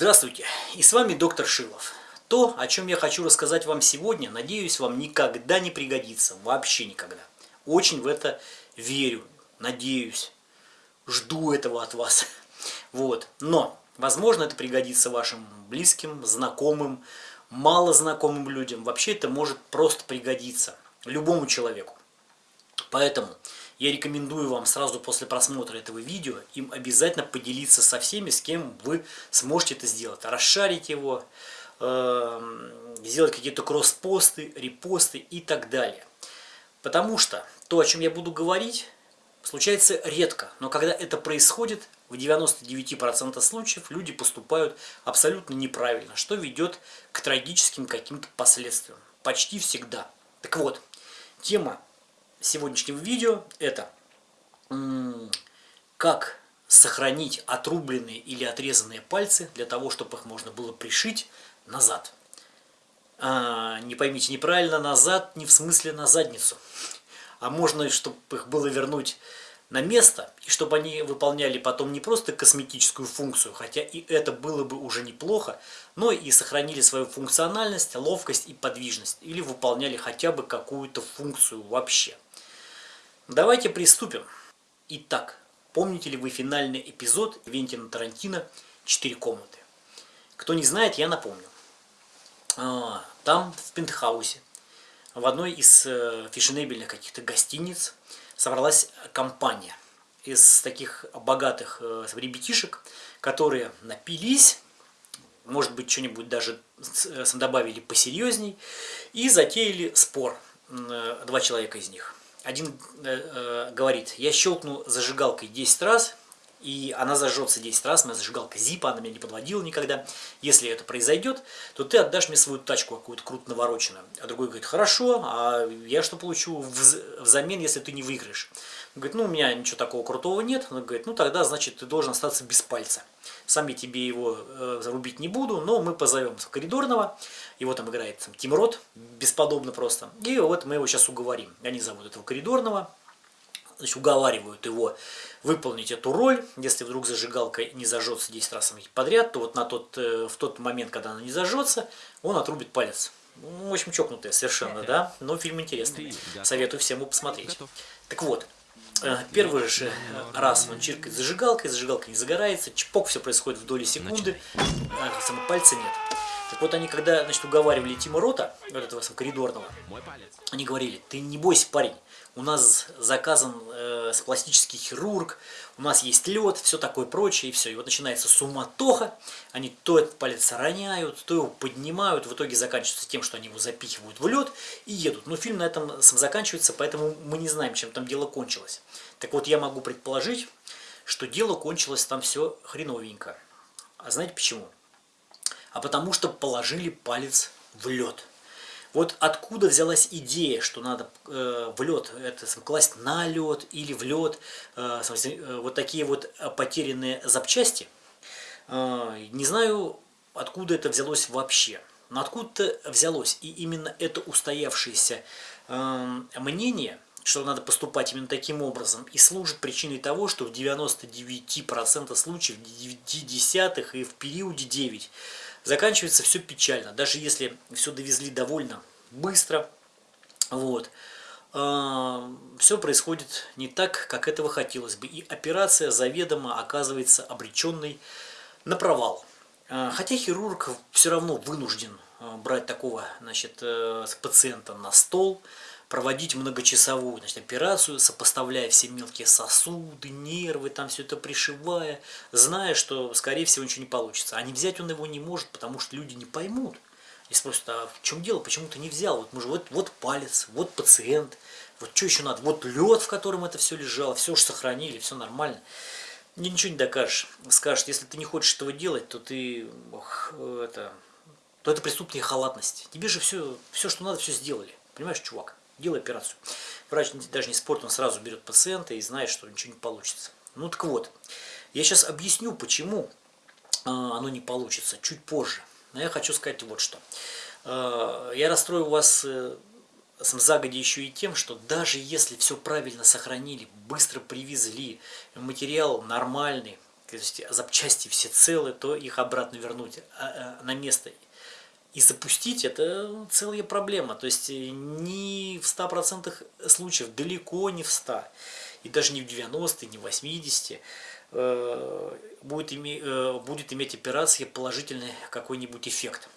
Здравствуйте, и с вами доктор Шилов. То, о чем я хочу рассказать вам сегодня, надеюсь, вам никогда не пригодится, вообще никогда. Очень в это верю, надеюсь, жду этого от вас. Вот, но, возможно, это пригодится вашим близким, знакомым, малознакомым людям. Вообще это может просто пригодиться любому человеку. Поэтому я рекомендую вам сразу после просмотра этого видео им обязательно поделиться со всеми, с кем вы сможете это сделать. Расшарить его, эм, сделать какие-то кросс-посты, репосты и так далее. Потому что то, о чем я буду говорить, случается редко. Но когда это происходит, в 99% случаев люди поступают абсолютно неправильно, что ведет к трагическим каким-то последствиям. Почти всегда. Так вот, тема сегодняшнего видео это как сохранить отрубленные или отрезанные пальцы для того, чтобы их можно было пришить назад. А, не поймите неправильно, назад не в смысле на задницу, а можно, чтобы их было вернуть на место, и чтобы они выполняли потом не просто косметическую функцию, хотя и это было бы уже неплохо, но и сохранили свою функциональность, ловкость и подвижность, или выполняли хотя бы какую-то функцию вообще. Давайте приступим. Итак, помните ли вы финальный эпизод Вентина Тарантино «Четыре комнаты»? Кто не знает, я напомню. А, там, в пентхаусе, в одной из э, фешенебельных каких-то гостиниц собралась компания из таких богатых э, ребятишек, которые напились, может быть, что-нибудь даже э, добавили посерьезней, и затеяли спор, два человека из них. Один э, э, говорит, я щелкну зажигалкой 10 раз, и она зажжется 10 раз, моя зажигалка зипа, она меня не подводила никогда. Если это произойдет, то ты отдашь мне свою тачку какую-то круто навороченную. А другой говорит, хорошо, а я что получу взамен, если ты не выиграешь? Он говорит, ну у меня ничего такого крутого нет. Он говорит, ну тогда, значит, ты должен остаться без пальца. Сам я тебе его э, зарубить не буду, но мы позовем коридорного. Его там играет там, Тим Рот, бесподобно просто. И вот мы его сейчас уговорим. Они зовут этого коридорного, значит, уговаривают его выполнить эту роль. Если вдруг зажигалка не зажжется 10 раз подряд, то вот на тот, э, в тот момент, когда она не зажжется, он отрубит палец. Ну, в общем, чокнутая совершенно, да? Но фильм интересный. Советую всем его посмотреть. Так вот, э, первый же раз он чиркает зажигалкой, зажигалка не загорается, чпок, все происходит в доли секунды, а самого пальца нет. Так вот они, когда значит, уговаривали Тима Рота, вот этого коридорного, они говорили, ты не бойся, парень, у нас заказан э, пластический хирург, у нас есть лед, все такое прочее, и все. И вот начинается суматоха, они то этот палец роняют, то его поднимают, в итоге заканчивается тем, что они его запихивают в лед и едут. Но фильм на этом заканчивается, поэтому мы не знаем, чем там дело кончилось. Так вот, я могу предположить, что дело кончилось там все хреновенько. А знаете почему? а потому что положили палец в лед. Вот откуда взялась идея, что надо э, в лед это класть на лед или в лед, э, э, вот такие вот потерянные запчасти. Э, не знаю, откуда это взялось вообще. Но откуда-то взялось. И именно это устоявшееся э, мнение, что надо поступать именно таким образом, и служит причиной того, что в 99% случаев, в 9 десятых и в периоде 9 заканчивается все печально. Даже если все довезли довольно быстро, вот, э, все происходит не так, как этого хотелось бы. И операция заведомо оказывается обреченной на провал. Э, хотя хирург все равно вынужден э, брать такого значит, э, пациента на стол, проводить многочасовую значит, операцию, сопоставляя все мелкие сосуды, нервы, там все это пришивая, зная, что, скорее всего, ничего не получится. А не взять он его не может, потому что люди не поймут. И спросят, а в чем дело, почему ты не взял? Вот, мы же, вот, вот палец, вот пациент, вот что еще надо? Вот лед, в котором это все лежало, все уж сохранили, все нормально. Мне ничего не докажешь. Скажешь, если ты не хочешь этого делать, то ты, ох, это, то это преступная халатность. Тебе же все, все, что надо, все сделали. Понимаешь, чувак? Делай операцию. Врач даже не спорит, он сразу берет пациента и знает, что ничего не получится. Ну так вот, я сейчас объясню, почему а, оно не получится, чуть позже. Но я хочу сказать вот что. А, я расстрою вас э, загоди еще и тем, что даже если все правильно сохранили, быстро привезли, материал нормальный, то есть запчасти все целы, то их обратно вернуть а, а, на место и запустить, это целая проблема. То есть не в 100% случаев, далеко не в 100%, и даже не в 90, не в 80 э, будет, име, э, будет иметь операция положительный какой-нибудь эффект.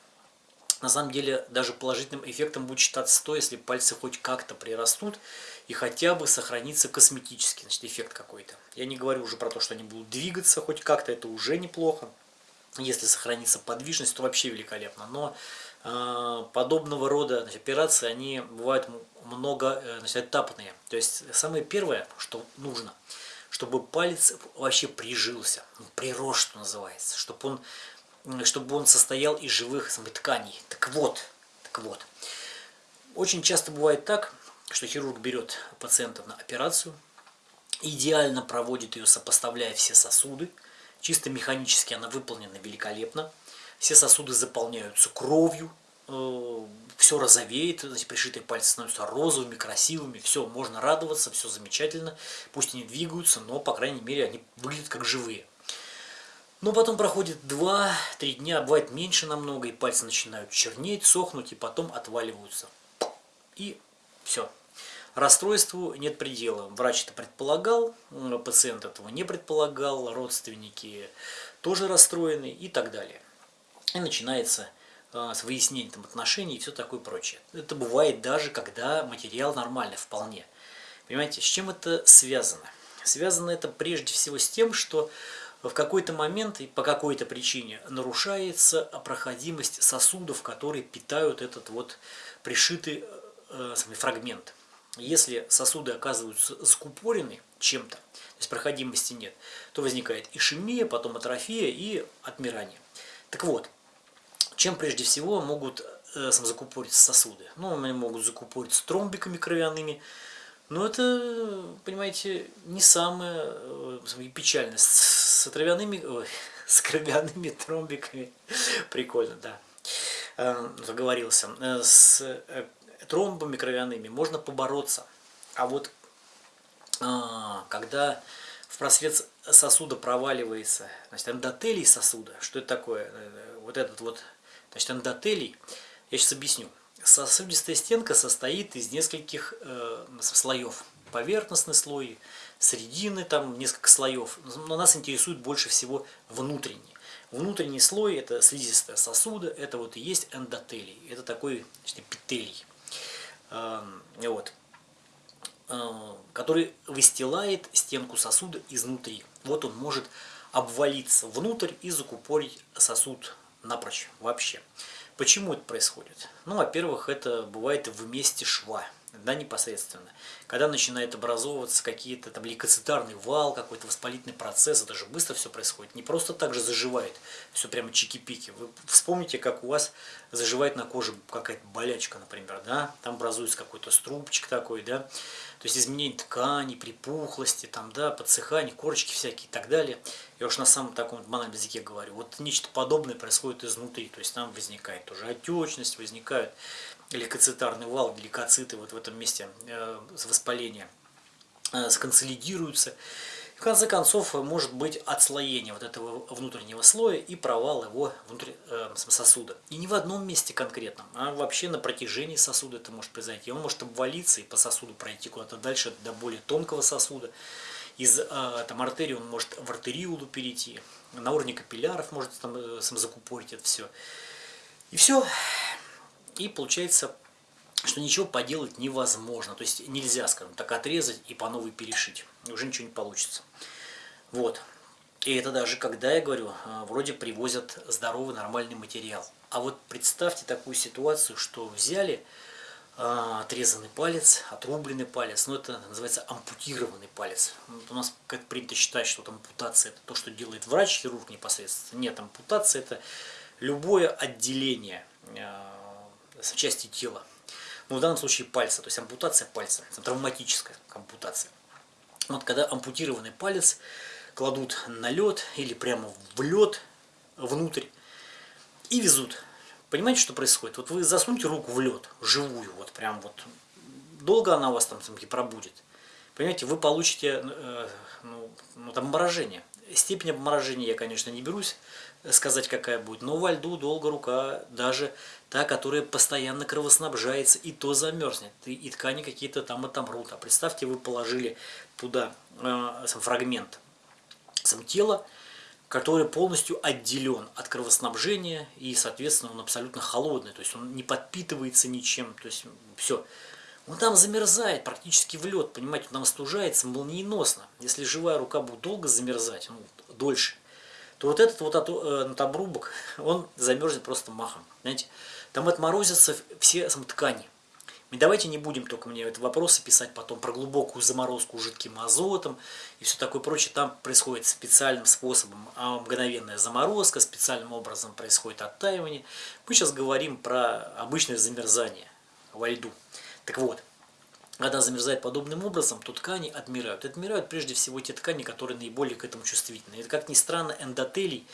На самом деле даже положительным эффектом будет считаться то, если пальцы хоть как-то прирастут и хотя бы сохранится косметический значит, эффект какой-то. Я не говорю уже про то, что они будут двигаться хоть как-то, это уже неплохо. Если сохранится подвижность, то вообще великолепно. Но э, подобного рода значит, операции, они бывают много э. То есть самое первое, что нужно, чтобы палец вообще прижился, ну, прирос, что называется, чтобы он чтобы он состоял из живых тканей. Так вот, так вот. Очень часто бывает так, что хирург берет пациента на операцию, идеально проводит ее, сопоставляя все сосуды. Чисто механически она выполнена великолепно. Все сосуды заполняются кровью, э, все розовеет, эти пришитые пальцы становятся розовыми, красивыми, все, можно радоваться, все замечательно. Пусть они двигаются, но, по крайней мере, они выглядят как живые. Но потом проходит 2-3 дня, бывает меньше намного, и пальцы начинают чернеть, сохнуть, и потом отваливаются. И все. Расстройству нет предела. Врач это предполагал, пациент этого не предполагал, родственники тоже расстроены и так далее. И начинается э, с выяснения там, отношений и все такое прочее. Это бывает даже, когда материал нормальный вполне. Понимаете, с чем это связано? Связано это прежде всего с тем, что в какой-то момент и по какой-то причине нарушается проходимость сосудов, которые питают этот вот пришитый э, фрагмент. Если сосуды оказываются закупорены чем-то, то есть проходимости нет, то возникает ишемия, потом атрофия и отмирание. Так вот, чем прежде всего могут э, закупориться сосуды? Ну, они могут закупориться тромбиками кровяными, но это, понимаете, не самое э, печальное с травяными, ой, с кровяными тромбиками. Прикольно, да. Э, заговорился. Э, с э, тромбами кровяными можно побороться. А вот когда в просвет сосуда проваливается, значит, эндотелий сосуда, что это такое? Вот этот вот, значит, эндотелий, я сейчас объясню. Сосудистая стенка состоит из нескольких э, слоев. Поверхностный слой, средины, там несколько слоев. Но нас интересует больше всего внутренний. Внутренний слой это слизистая сосуда, это вот и есть эндотелий. Это такой значит, эпителий. Вот, э, который выстилает стенку сосуда изнутри. Вот он может обвалиться внутрь и закупорить сосуд напрочь вообще. Почему это происходит? Ну, во-первых, это бывает в месте шва да, непосредственно. Когда начинает образовываться какие-то там лейкоцитарный вал, какой-то воспалительный процесс, это же быстро все происходит. Не просто так же заживает, все прямо чики-пики. Вы вспомните, как у вас заживает на коже какая-то болячка, например, да, там образуется какой-то струбчик такой, да, то есть изменение ткани, припухлости, там, да, подсыхание, корочки всякие и так далее. Я уж на самом таком банальном языке говорю. Вот нечто подобное происходит изнутри, то есть там возникает тоже отечность, возникают лейкоцитарный вал, лейкоциты вот в этом месте э, воспаления э, сконсолидируются. В конце концов, может быть отслоение вот этого внутреннего слоя и провал его внутрь э, сосуда. И не в одном месте конкретном, а вообще на протяжении сосуда это может произойти. Он может обвалиться и по сосуду пройти куда-то дальше, до более тонкого сосуда. Из э, там, артерии он может в артериулу перейти, на уровне капилляров может там, э, закупорить это все. И все. И получается, что ничего поделать невозможно. То есть нельзя, скажем так, отрезать и по новой перешить. Уже ничего не получится. Вот. И это даже, когда я говорю, а, вроде привозят здоровый нормальный материал. А вот представьте такую ситуацию, что взяли а, отрезанный палец, отрубленный палец, ну это называется ампутированный палец. Вот у нас как принято считать, что там ампутация это то, что делает врач, хирург непосредственно. Нет, ампутация это любое отделение а, части тела. Ну, в данном случае пальца, то есть ампутация пальца, травматическая ампутация. Вот когда ампутированный палец кладут на лед или прямо в лед внутрь и везут. Понимаете, что происходит? Вот вы засуньте руку в лед, живую, вот прям вот. Долго она у вас там, там пробудет. Понимаете, вы получите э, ну, ну, там морожение. степень обморожения я, конечно, не берусь сказать, какая будет, но во льду долго рука, даже та, которая постоянно кровоснабжается, и то замерзнет, и, ткани какие-то там отомрут. А представьте, вы положили туда э, сам фрагмент сам тела, который полностью отделен от кровоснабжения, и, соответственно, он абсолютно холодный, то есть он не подпитывается ничем, то есть все. Он там замерзает практически в лед, понимаете, он там остужается молниеносно. Если живая рука будет долго замерзать, ну, дольше, то вот этот вот э, обрубок, он замерзнет просто махом. Знаете, там отморозятся все ткани. И давайте не будем только мне это вопросы писать потом про глубокую заморозку жидким азотом и все такое прочее. Там происходит специальным способом а мгновенная заморозка, специальным образом происходит оттаивание. Мы сейчас говорим про обычное замерзание во льду. Так вот, когда замерзает подобным образом, то ткани отмирают. Отмирают прежде всего те ткани, которые наиболее к этому чувствительны. Это, как ни странно, эндотелий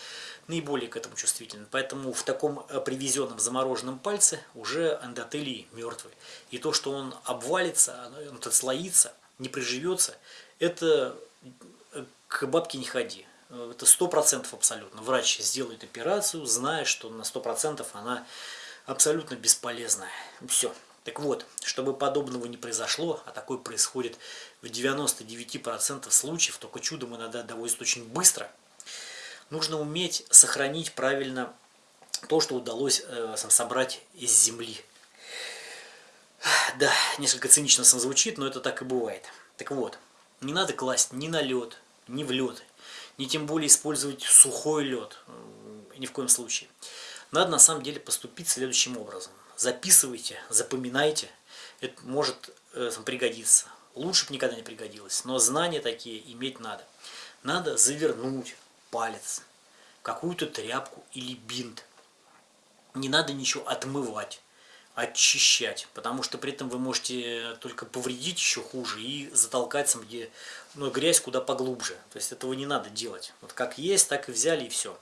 наиболее к этому чувствителен. Поэтому в таком э, привезенном замороженном пальце уже эндотелий мертвый. И то, что он обвалится, он отслоится, не приживется, это э, к бабке не ходи. Это сто процентов абсолютно. Врач сделает операцию, зная, что на сто процентов она абсолютно бесполезная. Все. Так вот, чтобы подобного не произошло, а такое происходит в 99% случаев, только чудом иногда доводится очень быстро, нужно уметь сохранить правильно то, что удалось э, собрать из земли. Да, несколько цинично сам звучит, но это так и бывает. Так вот, не надо класть ни на лед, ни в лед, ни тем более использовать сухой лед, ни в коем случае. Надо на самом деле поступить следующим образом записывайте, запоминайте, это может э, пригодиться. Лучше бы никогда не пригодилось, но знания такие иметь надо. Надо завернуть палец в какую-то тряпку или бинт. Не надо ничего отмывать, очищать, потому что при этом вы можете только повредить еще хуже и затолкать сам где ну, грязь куда поглубже. То есть этого не надо делать. Вот как есть, так и взяли и все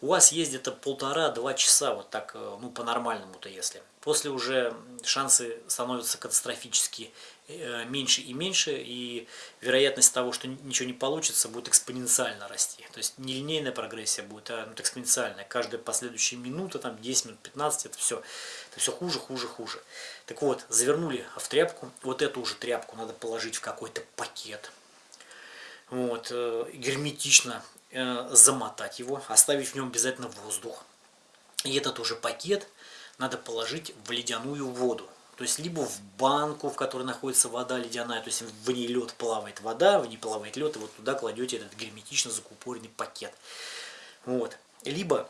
у вас есть где-то полтора-два часа, вот так, э, ну, по-нормальному-то если. После уже шансы становятся катастрофически меньше и меньше, и вероятность того, что ничего не получится, будет экспоненциально расти. То есть не линейная прогрессия будет, а ну, экспоненциальная. Каждая последующая минута, там 10 минут, 15, это все, это все хуже, хуже, хуже. Так вот, завернули в тряпку, вот эту уже тряпку надо положить в какой-то пакет. Вот, э, герметично Э, замотать его, оставить в нем обязательно воздух. И этот уже пакет надо положить в ледяную воду. То есть либо в банку, в которой находится вода ледяная, то есть в ней лед плавает вода, в ней плавает лед, и вот туда кладете этот герметично закупоренный пакет. Вот. Либо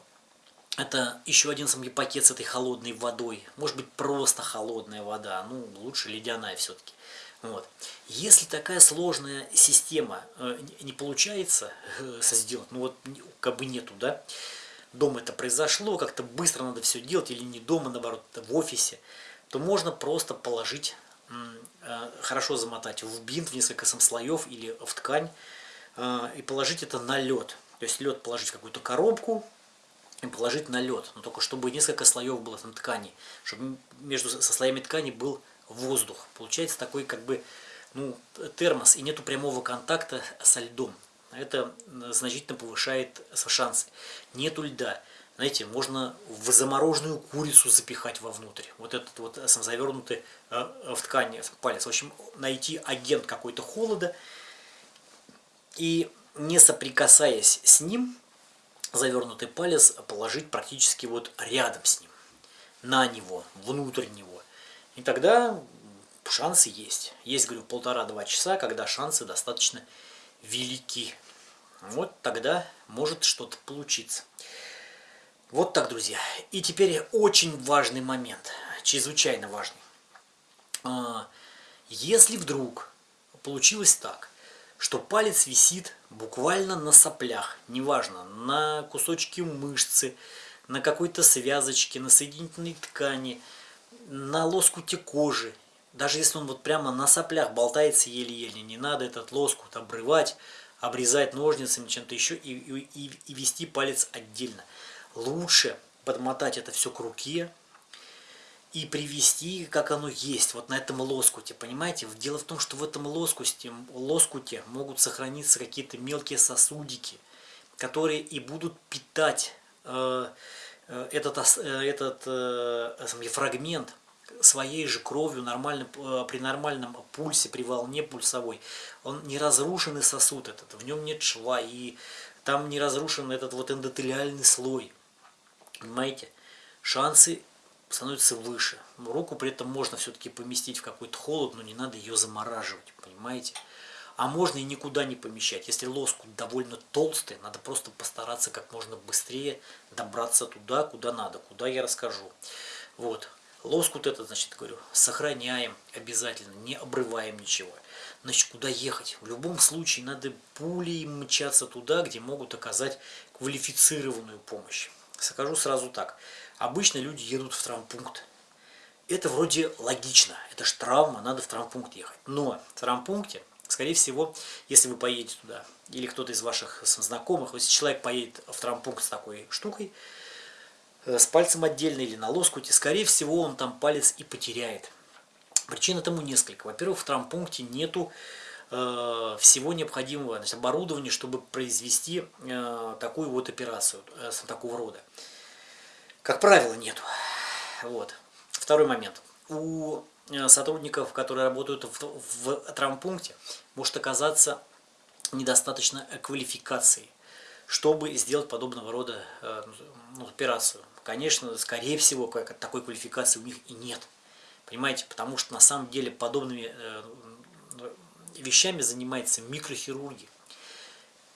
это еще один самый пакет с этой холодной водой. Может быть просто холодная вода, ну лучше ледяная все-таки. Вот. Если такая сложная система э, не получается э, сделать, ну вот как бы нету, да, дома это произошло, как-то быстро надо все делать, или не дома, наоборот, в офисе, то можно просто положить, э, хорошо замотать в бинт, в несколько слоев или в ткань, и положить это на лед. То есть лед положить в какую-то коробку, и положить на лед, но только чтобы несколько слоев было там ткани, чтобы между со слоями ткани был воздух. Получается такой как бы ну, термос и нету прямого контакта со льдом. Это значительно повышает шансы. Нету льда. Знаете, можно в замороженную курицу запихать вовнутрь. Вот этот вот сам завернутый э, в ткань палец. В общем, найти агент какой-то холода и не соприкасаясь с ним, завернутый палец положить практически вот рядом с ним, на него, внутрь него. И тогда шансы есть. Есть, говорю, полтора-два часа, когда шансы достаточно велики. Вот тогда может что-то получиться. Вот так, друзья. И теперь очень важный момент, чрезвычайно важный. А, если вдруг получилось так, что палец висит буквально на соплях, неважно, на кусочке мышцы, на какой-то связочке, на соединительной ткани – на лоскуте кожи, даже если он вот прямо на соплях болтается еле-еле, не надо этот лоскут обрывать, обрезать ножницами, чем-то еще и, и, и вести палец отдельно. Лучше подмотать это все к руке и привести, как оно есть, вот на этом лоскуте, понимаете? Дело в том, что в этом лоскуте, лоскуте могут сохраниться какие-то мелкие сосудики – которые и будут питать э, э этот, э, этот э, фрагмент своей же кровью нормальным, э, при нормальном пульсе, при волне пульсовой. Он не разрушенный сосуд этот, в нем нет шва, и там не разрушен этот вот эндотелиальный слой. Понимаете? Шансы становятся выше. Руку при этом можно все-таки поместить в какой-то холод, но не надо ее замораживать, понимаете? А можно и никуда не помещать. Если лоскут довольно толстый, надо просто постараться как можно быстрее добраться туда, куда надо, куда я расскажу. Вот. Лоскут этот, значит, говорю, сохраняем обязательно, не обрываем ничего. Значит, куда ехать? В любом случае надо пулей мчаться туда, где могут оказать квалифицированную помощь. Скажу сразу так. Обычно люди едут в травмпункт. Это вроде логично. Это же травма, надо в травмпункт ехать. Но в травмпункте, скорее всего, если вы поедете туда, или кто-то из ваших знакомых, если человек поедет в травмпункт с такой штукой, Э, с пальцем отдельно или на лоскуте, скорее всего он там палец и потеряет. Причин этому несколько. Во-первых, в травмпункте нету всего необходимого значит, оборудования, чтобы произвести э, такую вот операцию э, такого рода. Как правило, нету. Вот. Второй момент. У э, сотрудников, которые работают в, в травмпункте, может оказаться недостаточно квалификации, чтобы сделать подобного рода э, ну, операцию конечно, скорее всего, такой квалификации у них и нет. Понимаете, потому что на самом деле подобными э, вещами занимается микрохирургия.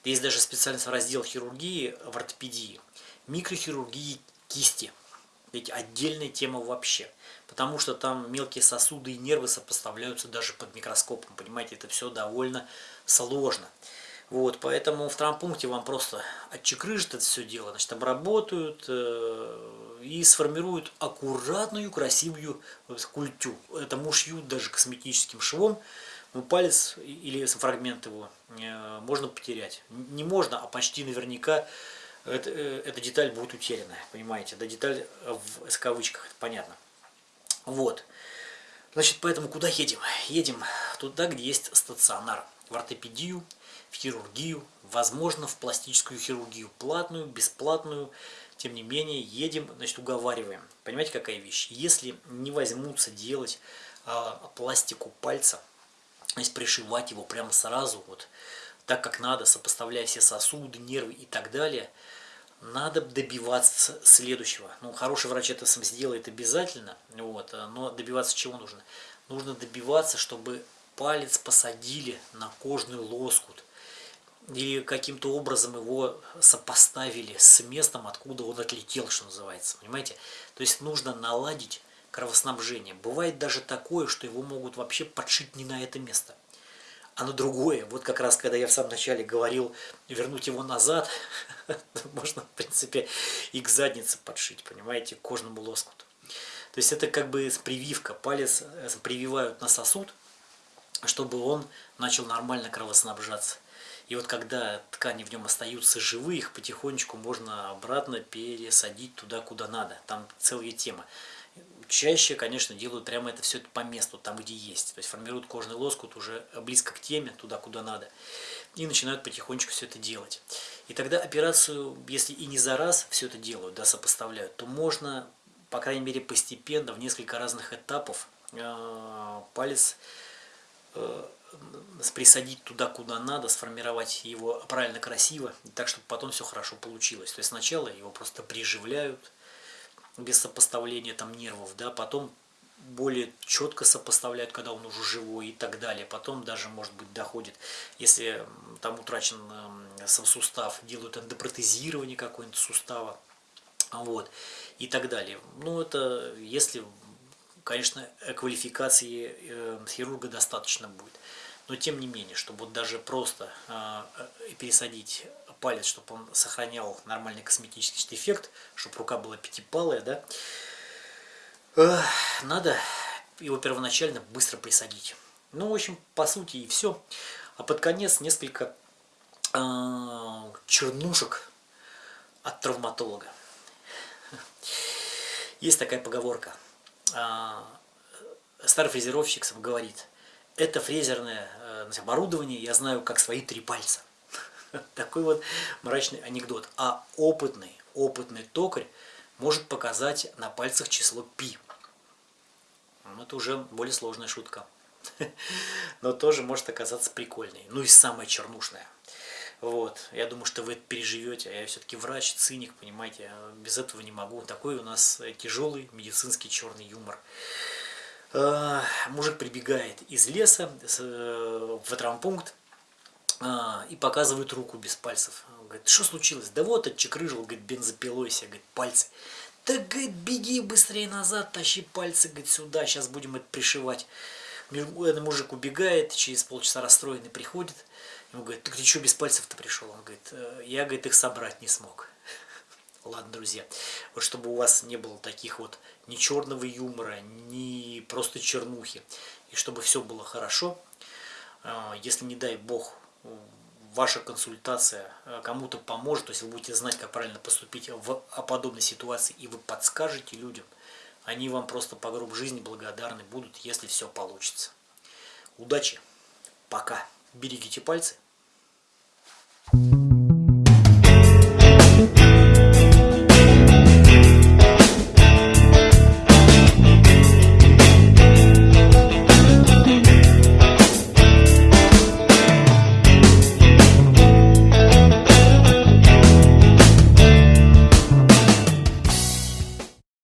Есть даже специальный раздел хирургии в ортопедии. Микрохирургии кисти. Ведь отдельная тема вообще. Потому что там мелкие сосуды и нервы сопоставляются даже под микроскопом. Понимаете, это все довольно сложно. Вот, поэтому в травмпункте вам просто отчекрыжат это все дело, значит, обработают э, и сформируют аккуратную, красивую культю. Это мушьют даже косметическим швом, но палец или фрагмент его э, можно потерять. Не можно, а почти наверняка это, э, эта деталь будет утеряна, понимаете, да, деталь в, в кавычках, это понятно. Вот. Значит, поэтому куда едем? Едем туда, где есть стационар, в ортопедию, в хирургию, возможно, в пластическую хирургию, платную, бесплатную, тем не менее, едем, значит, уговариваем. Понимаете, какая вещь? Если не возьмутся делать а, пластику пальца, то пришивать его прямо сразу, вот так как надо, сопоставляя все сосуды, нервы и так далее, надо добиваться следующего. Ну, хороший врач это сам сделает обязательно, вот, но добиваться чего нужно? Нужно добиваться, чтобы палец посадили на кожный лоскут или каким-то образом его сопоставили с местом, откуда он отлетел, что называется, понимаете? То есть нужно наладить кровоснабжение. Бывает даже такое, что его могут вообще подшить не на это место, а на другое. Вот как раз, когда я в самом начале говорил, вернуть его назад, можно, в принципе, и к заднице подшить, понимаете, к кожному лоскуту. То есть это как бы прививка, палец э, прививают на сосуд, чтобы он начал нормально кровоснабжаться. И вот когда ткани в нем остаются живые, их потихонечку можно обратно пересадить туда, куда надо. Там целая тема. Чаще, конечно, делают прямо это все по месту, там, где есть. То есть формируют кожный лоскут уже близко к теме, туда, куда надо. И начинают потихонечку все это делать. И тогда операцию, если и не за раз все это делают, да, сопоставляют, то можно, по крайней мере, постепенно, в несколько разных этапов э, палец э, присадить туда, куда надо, сформировать его правильно, красиво, так, чтобы потом все хорошо получилось. То есть сначала его просто приживляют, без сопоставления там нервов, да, потом более четко сопоставляют, когда он уже живой и так далее. Потом даже, может быть, доходит, если там утрачен сам сустав, делают эндопротезирование какое-нибудь сустава, вот, и так далее. Ну, это если, конечно, квалификации э, хирурга достаточно будет. Но тем не менее, чтобы вот даже просто э, пересадить палец, чтобы он сохранял нормальный косметический эффект, чтобы рука была пятипалая, да, надо его первоначально быстро присадить. Ну, в общем, по сути и все. А под конец несколько э, чернушек от травматолога. Есть такая поговорка. Э, старый фрезеровщик говорит, это фрезерное э, оборудование, я знаю как свои три пальца. Такой вот мрачный анекдот. А опытный, опытный токарь может показать на пальцах число пи. Ну, это уже более сложная шутка. Но тоже может оказаться прикольной. Ну и самая чернушная. Вот, я думаю, что вы это переживете. А я все-таки врач, циник, понимаете, без этого не могу. Такой у нас тяжелый медицинский черный юмор. А, мужик прибегает из леса э, в травмпункт а, и показывает руку без пальцев. Говорит, что случилось? Да вот, отчекрыжил, говорит, бензопилой себе, говорит, пальцы. Да, говорит, беги быстрее назад, тащи пальцы, говорит, сюда, сейчас будем это пришивать. Мужик убегает, через полчаса расстроенный приходит, Ему говорит, ты что без пальцев-то пришел? Он говорит, «Э, я, говорит, их собрать не смог. Ладно, друзья, вот чтобы у вас не было таких вот ни черного юмора, ни просто чернухи, и чтобы все было хорошо, э, если, не дай бог, ваша консультация э, кому-то поможет, то есть вы будете знать, как правильно поступить в подобной ситуации, и вы подскажете людям, они вам просто по гроб жизни благодарны будут, если все получится. Удачи! Пока! Берегите пальцы.